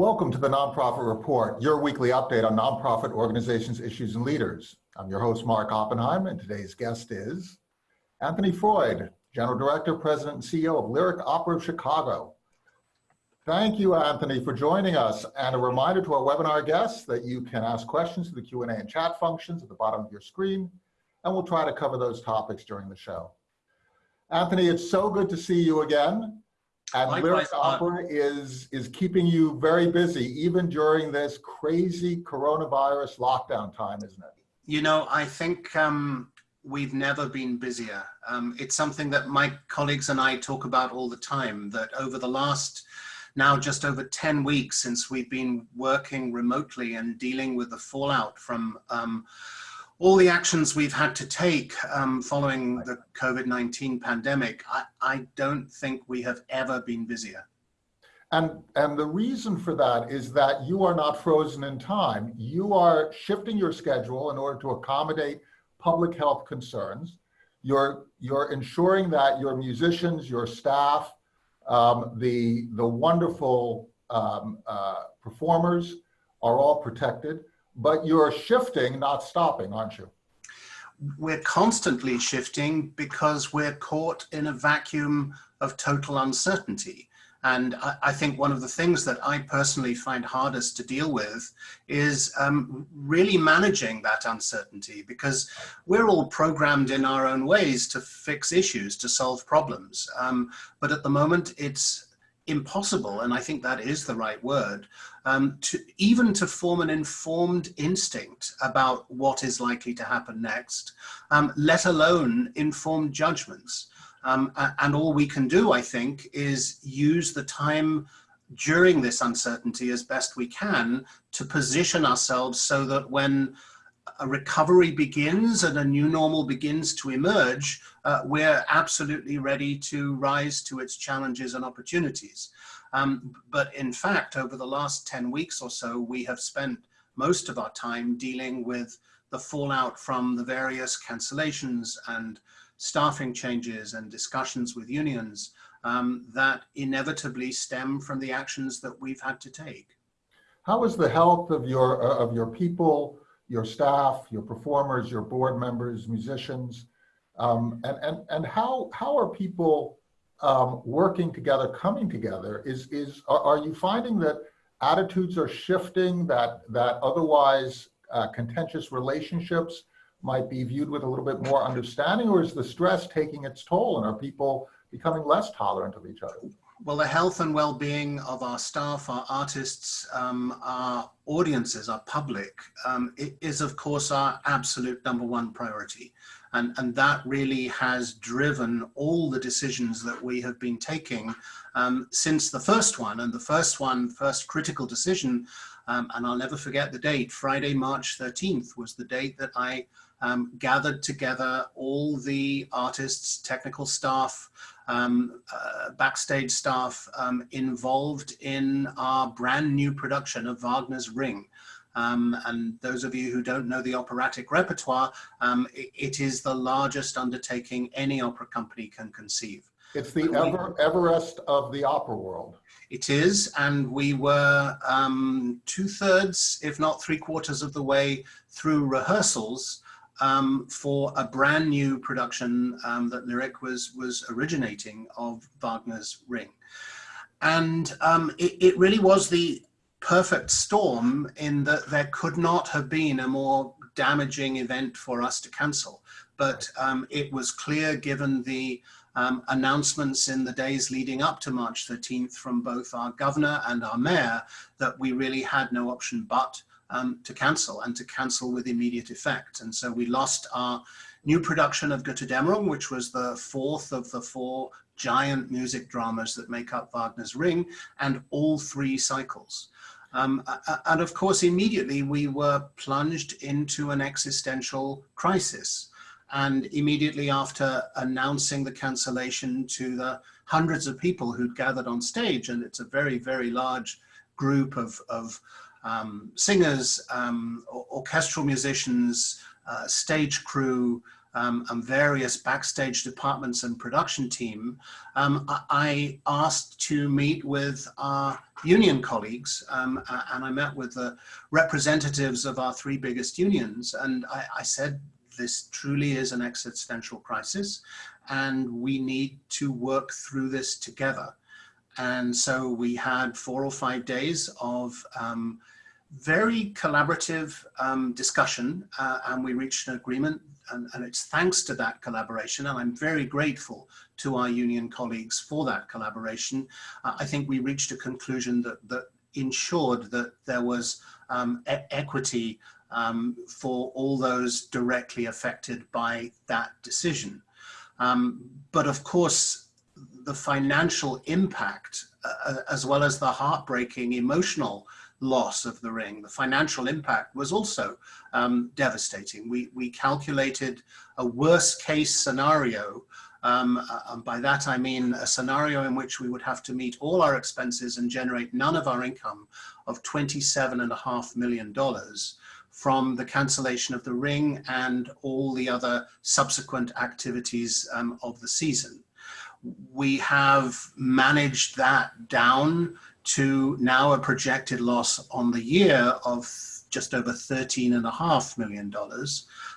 Welcome to the Nonprofit Report, your weekly update on nonprofit organizations, issues, and leaders. I'm your host, Mark Oppenheim, and today's guest is Anthony Freud, General Director, President, and CEO of Lyric Opera of Chicago. Thank you, Anthony, for joining us. And a reminder to our webinar guests that you can ask questions through the Q&A and chat functions at the bottom of your screen, and we'll try to cover those topics during the show. Anthony, it's so good to see you again. And Likewise, Lyric Opera is, is keeping you very busy, even during this crazy coronavirus lockdown time, isn't it? You know, I think um, we've never been busier. Um, it's something that my colleagues and I talk about all the time, that over the last now just over 10 weeks since we've been working remotely and dealing with the fallout from um, all the actions we've had to take um, following the COVID-19 pandemic, I, I, don't think we have ever been busier. And, and the reason for that is that you are not frozen in time. You are shifting your schedule in order to accommodate public health concerns. You're, you're ensuring that your musicians, your staff, um, the, the wonderful um, uh, performers are all protected but you're shifting, not stopping, aren't you? We're constantly shifting because we're caught in a vacuum of total uncertainty. And I, I, think one of the things that I personally find hardest to deal with is um, really managing that uncertainty because we're all programmed in our own ways to fix issues, to solve problems. Um, but at the moment, it's impossible, and I think that is the right word, um, to even to form an informed instinct about what is likely to happen next, um, let alone informed judgments. Um, and all we can do, I think, is use the time during this uncertainty as best we can to position ourselves so that when a recovery begins and a new normal begins to emerge, uh, we're absolutely ready to rise to its challenges and opportunities. Um, but in fact, over the last 10 weeks or so, we have spent most of our time dealing with the fallout from the various cancellations and staffing changes and discussions with unions um, that inevitably stem from the actions that we've had to take. How is the health of your, uh, of your people, your staff, your performers, your board members, musicians, um, and, and, and how, how are people um, working together, coming together? Is, is, are, are, you finding that attitudes are shifting, that, that otherwise uh, contentious relationships might be viewed with a little bit more understanding, or is the stress taking its toll and are people becoming less tolerant of each other? Well, the health and well-being of our staff, our artists, um, our audiences, our public, um, is of course our absolute number one priority. And, and that really has driven all the decisions that we have been taking um, since the first one. And the first one, first critical decision, um, and I'll never forget the date, Friday, March 13th was the date that I um, gathered together all the artists, technical staff, um, uh, backstage staff um, involved in our brand new production of Wagner's Ring. Um, and those of you who don't know the operatic repertoire, um, it, it is the largest undertaking any opera company can conceive. It's the Ever, Everest of the opera world. It is, and we were um, two thirds, if not three quarters of the way through rehearsals um, for a brand new production um, that Lyric was, was originating of Wagner's Ring. And um, it, it, really was the perfect storm in that there could not have been a more damaging event for us to cancel. But um, it was clear given the um, announcements in the days leading up to March 13th from both our governor and our mayor that we really had no option but um, to cancel and to cancel with immediate effect. And so we lost our new production of Götterdämmerung, which was the fourth of the four giant music dramas that make up Wagner's Ring, and all three cycles. Um, and of course, immediately we were plunged into an existential crisis. And immediately after announcing the cancellation to the hundreds of people who'd gathered on stage, and it's a very, very large group of, of um, singers, um, orchestral musicians, uh, stage crew, um, and various backstage departments and production team, um, I asked to meet with our union colleagues um, and I met with the representatives of our three biggest unions and I, I said this truly is an existential crisis and we need to work through this together. And so we had four or five days of um, very collaborative um, discussion uh, and we reached an agreement and, and, it's thanks to that collaboration and I'm very grateful to our union colleagues for that collaboration. Uh, I think we reached a conclusion that, that ensured that there was um, e equity um, for all those directly affected by that decision. Um, but of course, the financial impact, uh, as well as the heartbreaking emotional loss of the ring, the financial impact was also um, devastating. We, we calculated a worst case scenario um, uh, and by that I mean a scenario in which we would have to meet all our expenses and generate none of our income of $27.5 million from the cancellation of the ring and all the other subsequent activities um, of the season. We have managed that down to now a projected loss on the year of just over $13.5 million.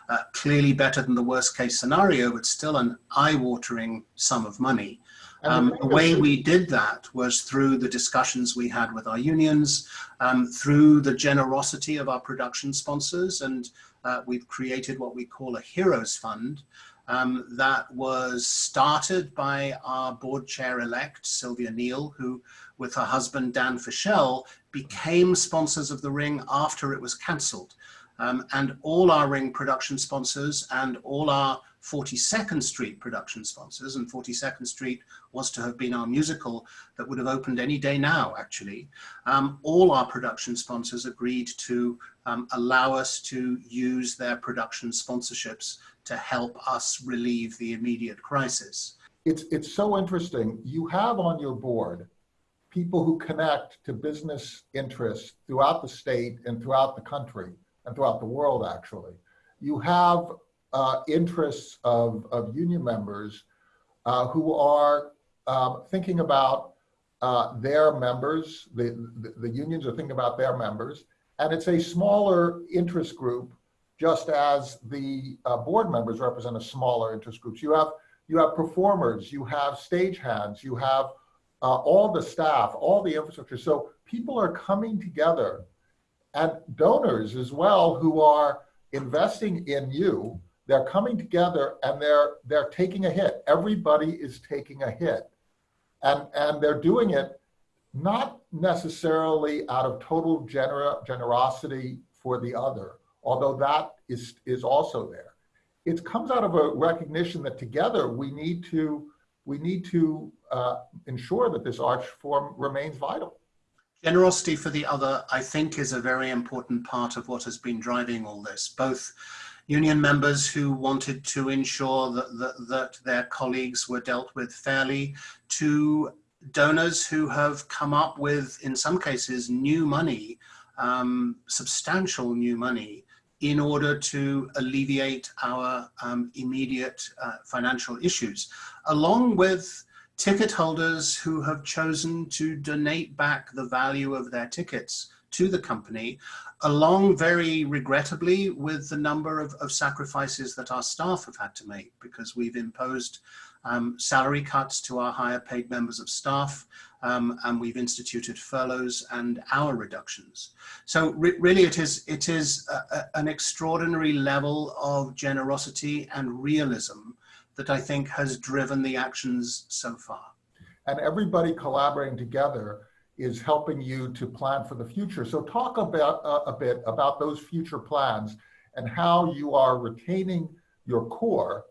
Uh, clearly better than the worst case scenario, but still an eye-watering sum of money. Um, the way we did that was through the discussions we had with our unions, um, through the generosity of our production sponsors, and uh, we've created what we call a Heroes Fund um, that was started by our board chair-elect, Sylvia Neil, who, with her husband, Dan Fischel, became sponsors of the ring after it was cancelled. Um, and all our ring production sponsors and all our 42nd Street production sponsors, and 42nd Street was to have been our musical that would have opened any day now, actually. Um, all our production sponsors agreed to um, allow us to use their production sponsorships to help us relieve the immediate crisis. It's, it's so interesting. You have on your board people who connect to business interests throughout the state and throughout the country and throughout the world, actually. You have uh, interests of, of union members uh, who are um, thinking about uh, their members, the, the, the, unions are thinking about their members, and it's a smaller interest group, just as the uh, board members represent a smaller interest groups. You have, you have performers, you have stagehands, you have uh, all the staff, all the infrastructure. So people are coming together and donors as well who are investing in you they're coming together and they're they're taking a hit. Everybody is taking a hit. And and they're doing it not necessarily out of total gener generosity for the other, although that is is also there. It comes out of a recognition that together we need to we need to uh, ensure that this arch form remains vital. Generosity for the other, I think, is a very important part of what has been driving all this, both union members who wanted to ensure that, that, that their colleagues were dealt with fairly, to donors who have come up with, in some cases, new money, um, substantial new money, in order to alleviate our um, immediate uh, financial issues, along with ticket holders who have chosen to donate back the value of their tickets to the company, along very regrettably with the number of, of sacrifices that our staff have had to make because we've imposed um, salary cuts to our higher paid members of staff um, and we've instituted furloughs and hour reductions. So re really it is, it is a, a, an extraordinary level of generosity and realism that I think has driven the actions so far. And everybody collaborating together is helping you to plan for the future. So talk about uh, a bit about those future plans and how you are retaining your core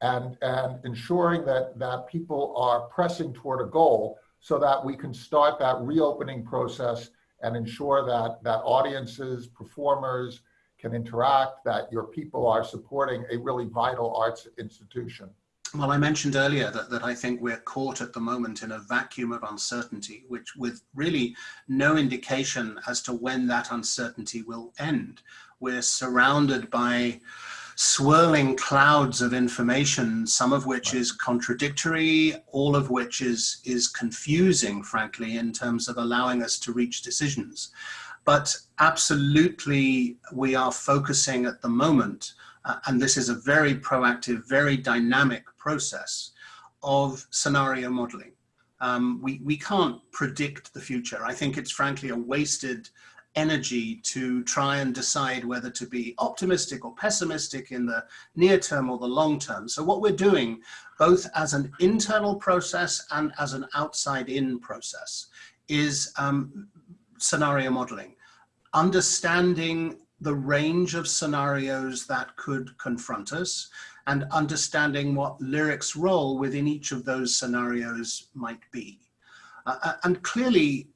and, and ensuring that, that people are pressing toward a goal so that we can start that reopening process and ensure that, that audiences, performers can interact, that your people are supporting a really vital arts institution. Well, I mentioned earlier that, that I think we're caught at the moment in a vacuum of uncertainty, which with really no indication as to when that uncertainty will end. We're surrounded by swirling clouds of information, some of which is contradictory, all of which is, is confusing, frankly, in terms of allowing us to reach decisions. But absolutely, we are focusing at the moment, uh, and this is a very proactive, very dynamic process of scenario modeling. Um, we, we can't predict the future. I think it's frankly a wasted energy to try and decide whether to be optimistic or pessimistic in the near term or the long term. So what we're doing, both as an internal process and as an outside in process, is um, scenario modeling understanding the range of scenarios that could confront us and understanding what lyric's role within each of those scenarios might be. Uh, uh and clearly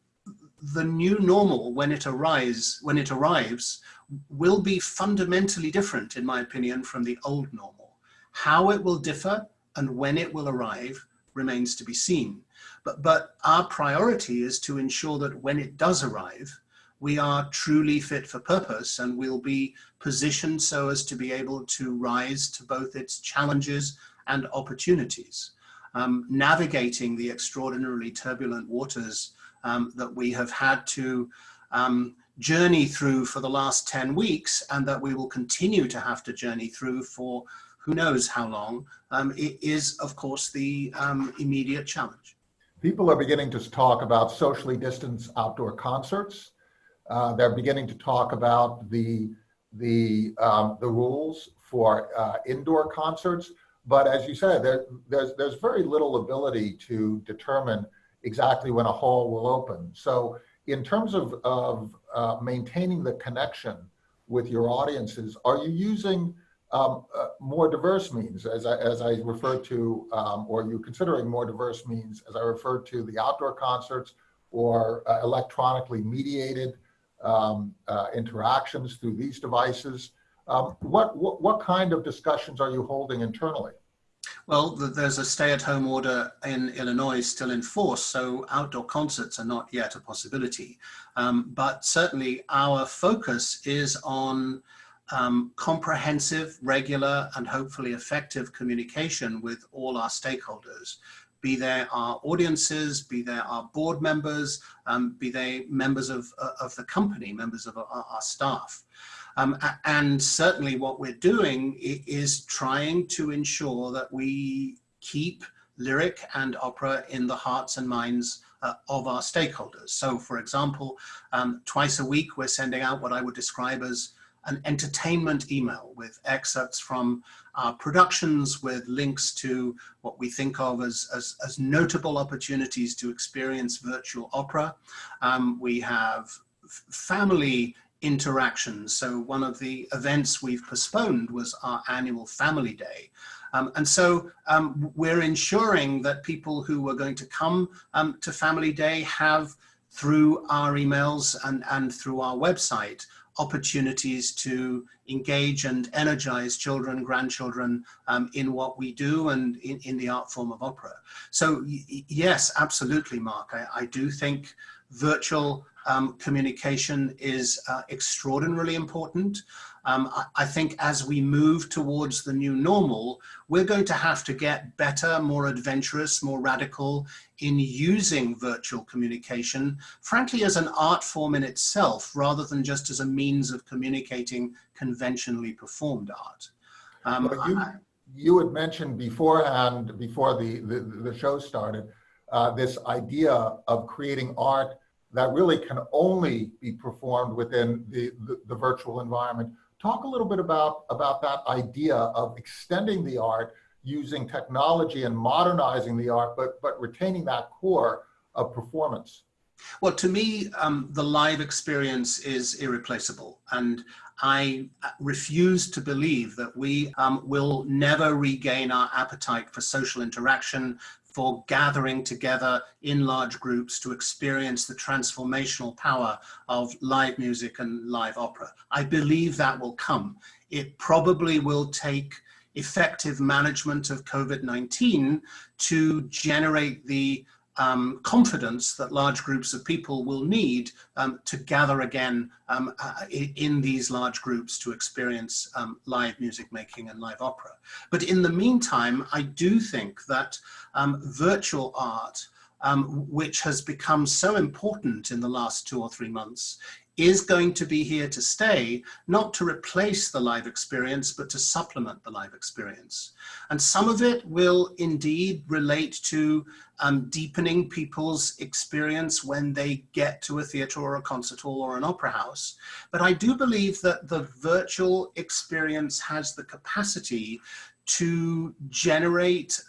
the new normal when it arrives when it arrives will be fundamentally different in my opinion from the old normal. How it will differ and when it will arrive remains to be seen. But, but our priority is to ensure that when it does arrive, we are truly fit for purpose and we'll be positioned so as to be able to rise to both its challenges and opportunities. Um, navigating the extraordinarily turbulent waters um, that we have had to um, journey through for the last 10 weeks and that we will continue to have to journey through for who knows how long, um, it is of course the um, immediate challenge. People are beginning to talk about socially distanced outdoor concerts uh, they're beginning to talk about the the um, the rules for uh, indoor concerts. But as you said, there, there's there's very little ability to determine exactly when a hall will open. So in terms of of uh, maintaining the connection with your audiences, are you using um, uh, more diverse means, as I, as I referred to, um, or are you considering more diverse means, as I referred to the outdoor concerts or uh, electronically mediated um, uh, interactions through these devices. Um, what, what, what kind of discussions are you holding internally? Well, there's a stay-at-home order in Illinois still in force, so outdoor concerts are not yet a possibility. Um, but certainly our focus is on um, comprehensive, regular, and hopefully effective communication with all our stakeholders be they our audiences, be they our board members, um, be they members of, uh, of the company, members of our, our staff. Um, and certainly what we're doing is trying to ensure that we keep lyric and opera in the hearts and minds uh, of our stakeholders. So for example, um, twice a week, we're sending out what I would describe as an entertainment email with excerpts from our productions with links to what we think of as, as, as notable opportunities to experience virtual opera. Um, we have family interactions. So one of the events we've postponed was our annual family day. Um, and so um, we're ensuring that people who are going to come um, to Family Day have through our emails and, and through our website opportunities to engage and energize children, grandchildren um, in what we do and in, in the art form of opera. So yes, absolutely, Mark. I, I do think virtual um, communication is uh, extraordinarily important. Um, I, I, think as we move towards the new normal, we're going to have to get better, more adventurous, more radical in using virtual communication, frankly, as an art form in itself, rather than just as a means of communicating conventionally performed art. Um, you, I, you had mentioned beforehand, before the, the, the show started, uh, this idea of creating art that really can only be performed within the, the, the, virtual environment. Talk a little bit about, about that idea of extending the art using technology and modernizing the art, but, but retaining that core of performance. Well, to me, um, the live experience is irreplaceable. And I refuse to believe that we um, will never regain our appetite for social interaction, for gathering together in large groups to experience the transformational power of live music and live opera. I believe that will come. It probably will take effective management of COVID-19 to generate the um, confidence that large groups of people will need um, to gather again um, uh, in these large groups to experience um, live music making and live opera. But in the meantime, I do think that um, virtual art um, which has become so important in the last two or three months, is going to be here to stay, not to replace the live experience, but to supplement the live experience. And some of it will indeed relate to um, deepening people's experience when they get to a theatre or a concert hall or an opera house. But I do believe that the virtual experience has the capacity to generate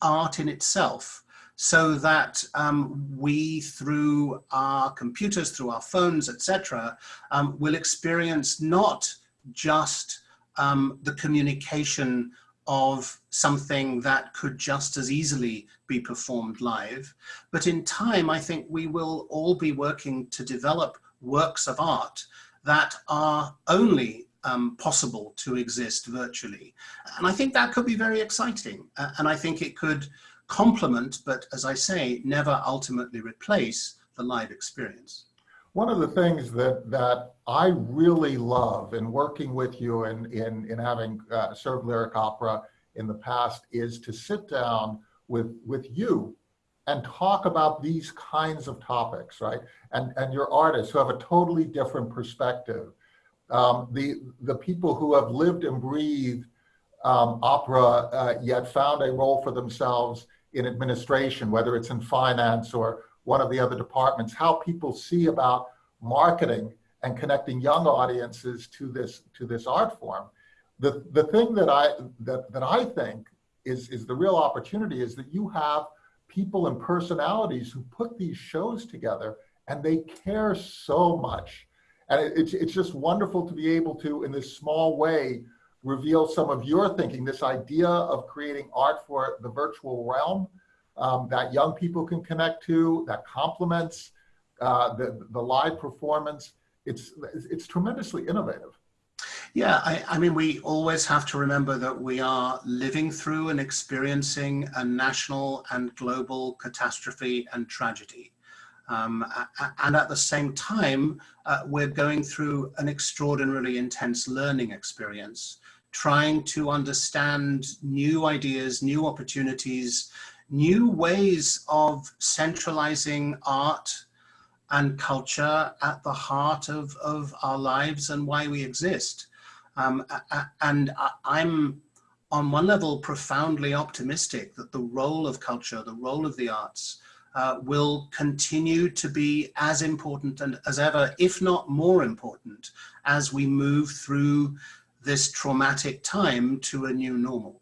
art in itself so that um, we, through our computers, through our phones, etc., um, will experience not just um, the communication of something that could just as easily be performed live, but in time, I think we will all be working to develop works of art that are only um, possible to exist virtually. And I think that could be very exciting. Uh, and I think it could complement, but as I say, never ultimately replace the live experience. One of the things that, that I really love in working with you and in, in having uh, served lyric opera in the past is to sit down with, with you and talk about these kinds of topics, right? And, and your artists who have a totally different perspective. Um, the, the people who have lived and breathed um, opera uh, yet found a role for themselves in administration, whether it's in finance or one of the other departments, how people see about marketing and connecting young audiences to this to this art form. The the thing that I that that I think is is the real opportunity is that you have people and personalities who put these shows together and they care so much. And it, it's it's just wonderful to be able to in this small way reveal some of your thinking, this idea of creating art for the virtual realm um, that young people can connect to, that complements uh, the, the live performance. It's, it's tremendously innovative. Yeah, I, I, mean, we always have to remember that we are living through and experiencing a national and global catastrophe and tragedy. Um, and at the same time, uh, we're going through an extraordinarily intense learning experience trying to understand new ideas, new opportunities, new ways of centralizing art and culture at the heart of, of our lives and why we exist. Um, and I'm on one level profoundly optimistic that the role of culture, the role of the arts, uh, will continue to be as important and as ever, if not more important, as we move through this traumatic time to a new normal.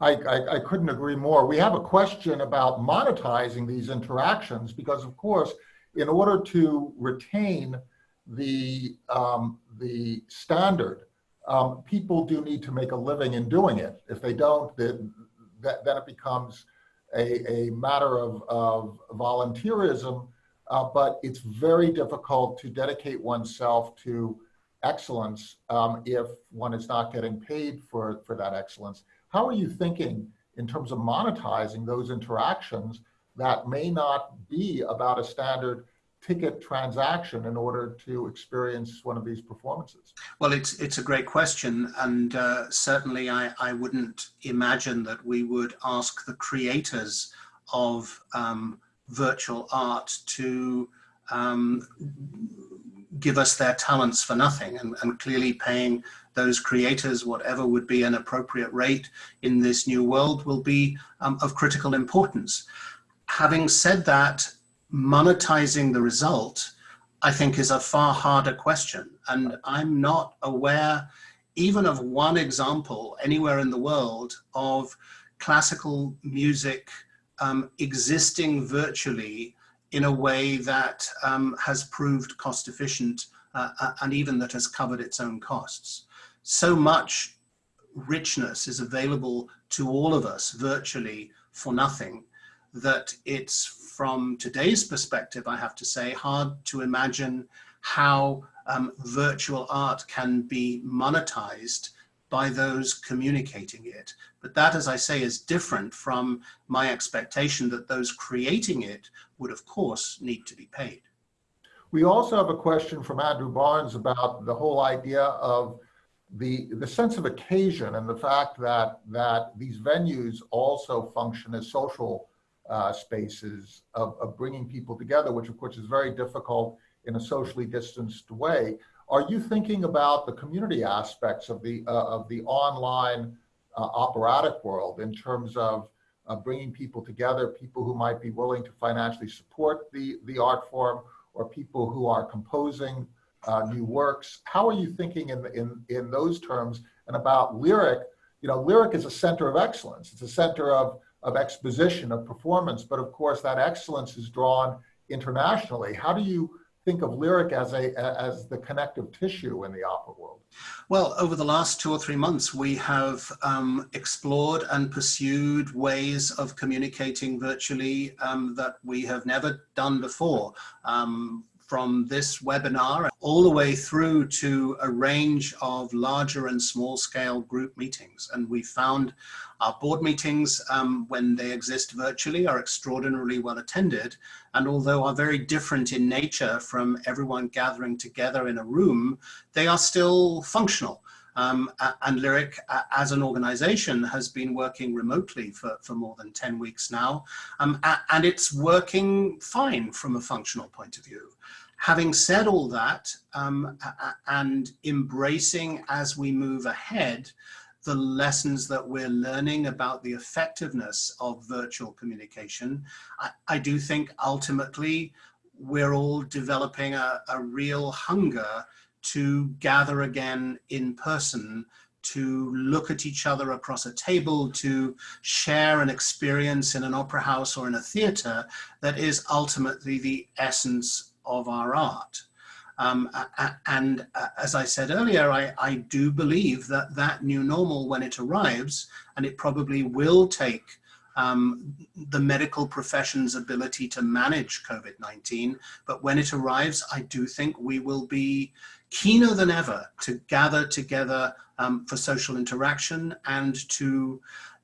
I, I, I, couldn't agree more. We have a question about monetizing these interactions because, of course, in order to retain the, um, the standard, um, people do need to make a living in doing it. If they don't, then, then it becomes a, a matter of, of volunteerism, uh, but it's very difficult to dedicate oneself to excellence um, if one is not getting paid for, for that excellence. How are you thinking in terms of monetizing those interactions that may not be about a standard ticket transaction in order to experience one of these performances? Well, it's it's a great question, and uh, certainly I, I wouldn't imagine that we would ask the creators of um, virtual art to um, give us their talents for nothing and, and clearly paying those creators whatever would be an appropriate rate in this new world will be um, of critical importance. Having said that, monetizing the result, I think is a far harder question. And I'm not aware even of one example anywhere in the world of classical music um, existing virtually in a way that um, has proved cost efficient uh, uh, and even that has covered its own costs. So much richness is available to all of us virtually for nothing that it's from today's perspective, I have to say, hard to imagine how um, virtual art can be monetized by those communicating it. But that, as I say, is different from my expectation that those creating it would, of course, need to be paid. We also have a question from Andrew Barnes about the whole idea of the, the sense of occasion and the fact that, that these venues also function as social uh, spaces of, of bringing people together, which of course is very difficult in a socially distanced way. Are you thinking about the community aspects of the, uh, of the online uh, operatic world in terms of uh, bringing people together, people who might be willing to financially support the, the art form, or people who are composing uh, new works. How are you thinking in, in, in those terms and about lyric? You know, lyric is a center of excellence. It's a center of, of exposition, of performance, but of course that excellence is drawn internationally. How do you think of lyric as a as the connective tissue in the opera world? Well, over the last two or three months, we have um, explored and pursued ways of communicating virtually um, that we have never done before. Um, from this webinar all the way through to a range of larger and small scale group meetings. And we found our board meetings, um, when they exist virtually, are extraordinarily well attended. And although are very different in nature from everyone gathering together in a room, they are still functional. Um, and Lyric, as an organization, has been working remotely for, for more than 10 weeks now, um, and it's working fine from a functional point of view. Having said all that, um, and embracing as we move ahead, the lessons that we're learning about the effectiveness of virtual communication, I, I do think ultimately we're all developing a, a real hunger to gather again in person, to look at each other across a table, to share an experience in an opera house or in a theater that is ultimately the essence of our art. Um, and as I said earlier, I, I do believe that that new normal, when it arrives, and it probably will take um, the medical profession's ability to manage COVID-19. But when it arrives, I do think we will be keener than ever to gather together um, for social interaction and to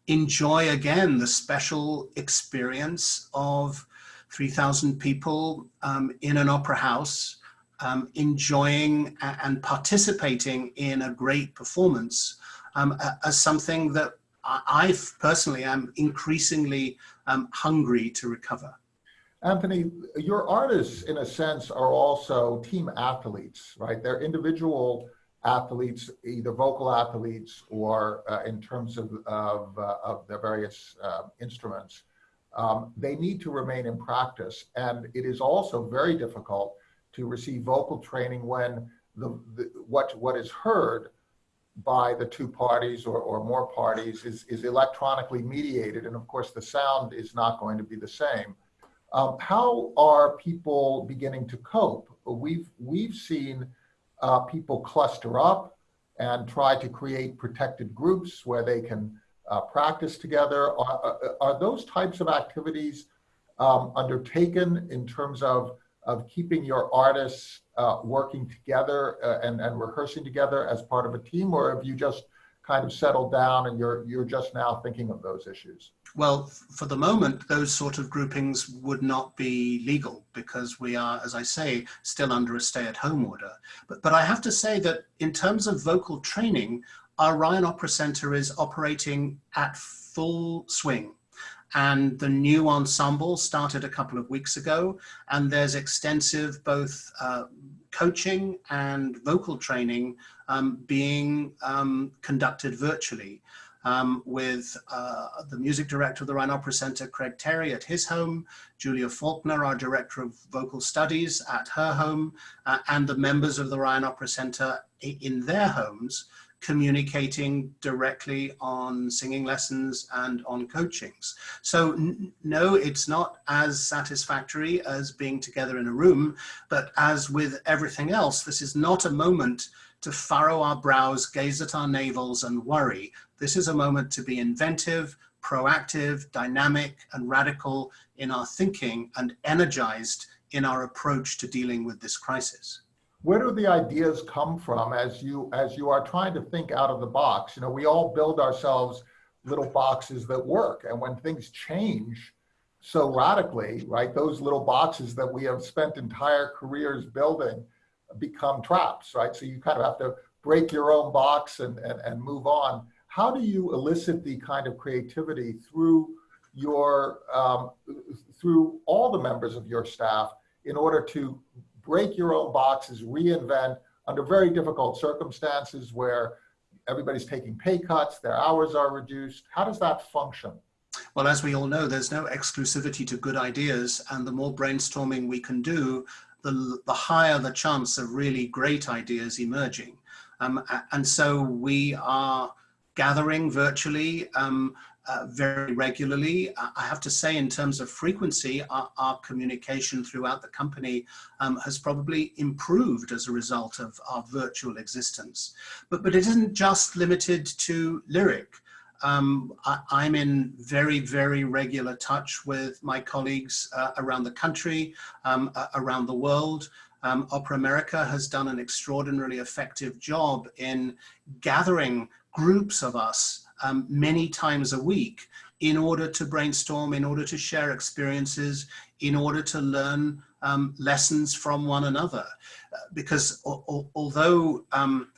enjoy again the special experience of 3,000 people um, in an opera house um, enjoying and participating in a great performance um, as something that I personally am increasingly um, hungry to recover. Anthony, your artists, in a sense, are also team athletes, right? They're individual athletes, either vocal athletes or uh, in terms of, of, uh, of their various uh, instruments. Um, they need to remain in practice. And it is also very difficult to receive vocal training when the, the what, what is heard by the two parties or, or more parties is, is electronically mediated. And of course, the sound is not going to be the same. Um, how are people beginning to cope? We've, we've seen uh, people cluster up and try to create protected groups where they can uh, practice together. Are, are, those types of activities um, undertaken in terms of, of keeping your artists uh, working together uh, and, and rehearsing together as part of a team, or have you just kind of settled down and you're, you're just now thinking of those issues? Well, for the moment, those sort of groupings would not be legal because we are, as I say, still under a stay-at-home order. But, but I have to say that in terms of vocal training, our Ryan Opera Center is operating at full swing and the new ensemble started a couple of weeks ago and there's extensive both uh, coaching and vocal training um, being um, conducted virtually um, with uh, the music director of the Ryan Opera Center, Craig Terry at his home, Julia Faulkner, our director of vocal studies at her home, uh, and the members of the Ryan Opera Center in their homes communicating directly on singing lessons and on coachings. So no, it's not as satisfactory as being together in a room, but as with everything else, this is not a moment to furrow our brows, gaze at our navels and worry. This is a moment to be inventive, proactive, dynamic and radical in our thinking and energized in our approach to dealing with this crisis. Where do the ideas come from as you as you are trying to think out of the box? You know, we all build ourselves little boxes that work, and when things change so radically, right, those little boxes that we have spent entire careers building become traps, right? So you kind of have to break your own box and, and, and move on. How do you elicit the kind of creativity through your um, through all the members of your staff in order to break your own boxes, reinvent under very difficult circumstances where everybody's taking pay cuts, their hours are reduced. How does that function? Well, as we all know, there's no exclusivity to good ideas, and the more brainstorming we can do, the, the higher the chance of really great ideas emerging. Um, and so we are gathering virtually um, uh, very regularly. I have to say in terms of frequency, our, our communication throughout the company um, has probably improved as a result of our virtual existence. But, but it isn't just limited to Lyric. Um, I, am in very, very regular touch with my colleagues uh, around the country, um, uh, around the world. Um, Opera America has done an extraordinarily effective job in gathering groups of us um, many times a week in order to brainstorm, in order to share experiences, in order to learn um, lessons from one another. Uh, because although um,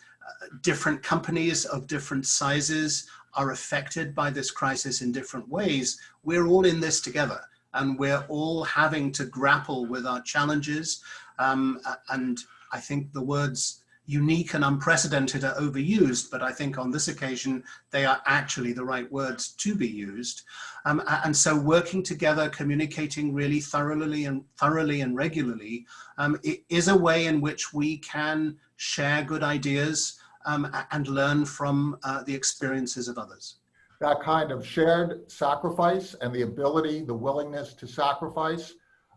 different companies of different sizes are affected by this crisis in different ways, we're all in this together and we're all having to grapple with our challenges. Um, and I think the words unique and unprecedented are overused, but I think on this occasion, they are actually the right words to be used. Um, and so working together, communicating really thoroughly and thoroughly and regularly um, is a way in which we can share good ideas um, and learn from uh, the experiences of others. That kind of shared sacrifice and the ability, the willingness to sacrifice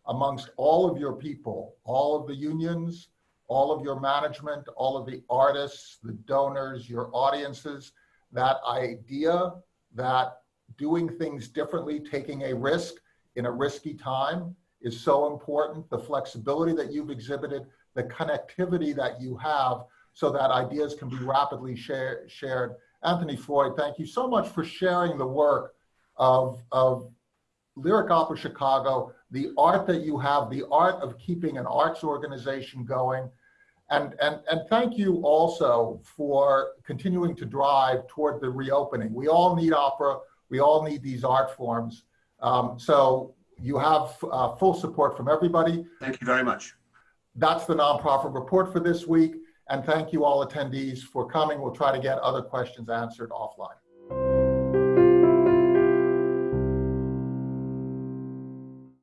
amongst all of your people, all of the unions, all of your management, all of the artists, the donors, your audiences, that idea that doing things differently, taking a risk in a risky time is so important. The flexibility that you've exhibited, the connectivity that you have so that ideas can be rapidly share, shared. Anthony Freud, thank you so much for sharing the work of, of Lyric Opera Chicago, the art that you have, the art of keeping an arts organization going, and, and, and thank you also for continuing to drive toward the reopening. We all need opera. We all need these art forms. Um, so you have uh, full support from everybody. Thank you very much. That's the nonprofit report for this week. And thank you all attendees for coming. We'll try to get other questions answered offline.